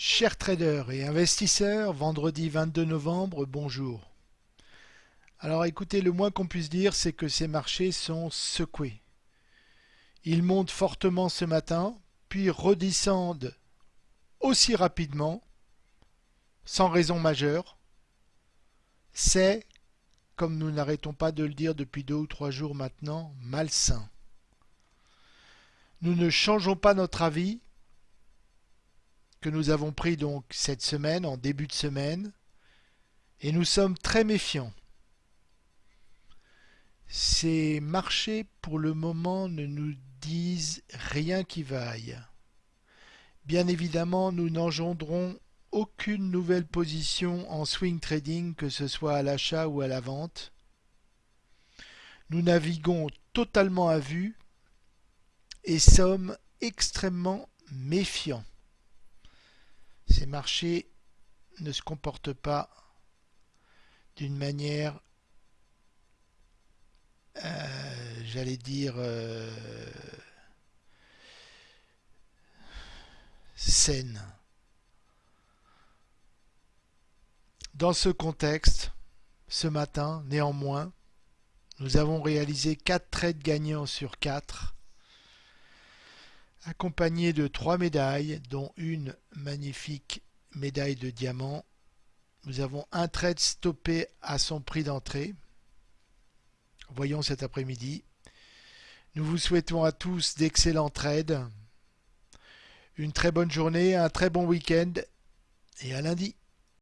Chers traders et investisseurs, vendredi 22 novembre, bonjour. Alors écoutez, le moins qu'on puisse dire, c'est que ces marchés sont secoués. Ils montent fortement ce matin, puis redescendent aussi rapidement, sans raison majeure. C'est, comme nous n'arrêtons pas de le dire depuis deux ou trois jours maintenant, malsain. Nous ne changeons pas notre avis, que nous avons pris donc cette semaine, en début de semaine, et nous sommes très méfiants. Ces marchés, pour le moment, ne nous disent rien qui vaille. Bien évidemment, nous n'engendrons aucune nouvelle position en swing trading, que ce soit à l'achat ou à la vente. Nous naviguons totalement à vue et sommes extrêmement méfiants ces marchés ne se comportent pas d'une manière, euh, j'allais dire, euh, saine. Dans ce contexte, ce matin, néanmoins, nous avons réalisé 4 trades gagnants sur 4 accompagné de trois médailles, dont une magnifique médaille de diamant. Nous avons un trade stoppé à son prix d'entrée. Voyons cet après-midi. Nous vous souhaitons à tous d'excellents trades, une très bonne journée, un très bon week-end et à lundi.